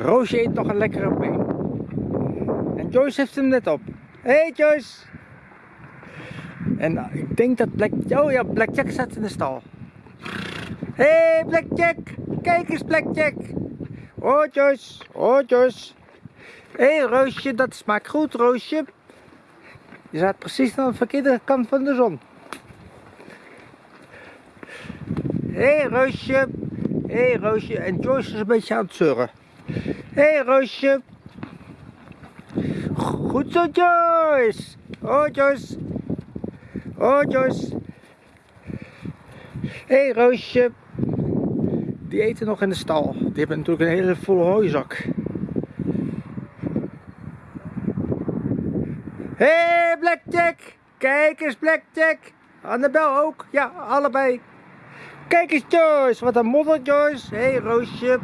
Roosje eet nog een lekkere been. En Joyce heeft hem net op. Hé hey Joyce! En uh, ik denk dat Black... Oh ja, Blackjack staat in de stal. Hé hey Blackjack! Kijk eens Blackjack! Oh Joyce! Oh Joyce! Hé hey, Roosje, dat smaakt goed Roosje. Je staat precies aan de verkeerde kant van de zon. Hé hey, Roosje! Hé hey, Roosje! En Joyce is een beetje aan het zeuren. Hé hey, Roosje! Goed zo Joyce! Oh Joyce! Oh Joyce! Hé hey, Roosje! Die eten nog in de stal. Die hebben natuurlijk een hele volle hooizak. Hé hey, Blackjack! Kijk eens Blackjack! Annabel ook? Ja, allebei. Kijk eens Joyce, wat een modder Joyce. Hé hey, Roosje.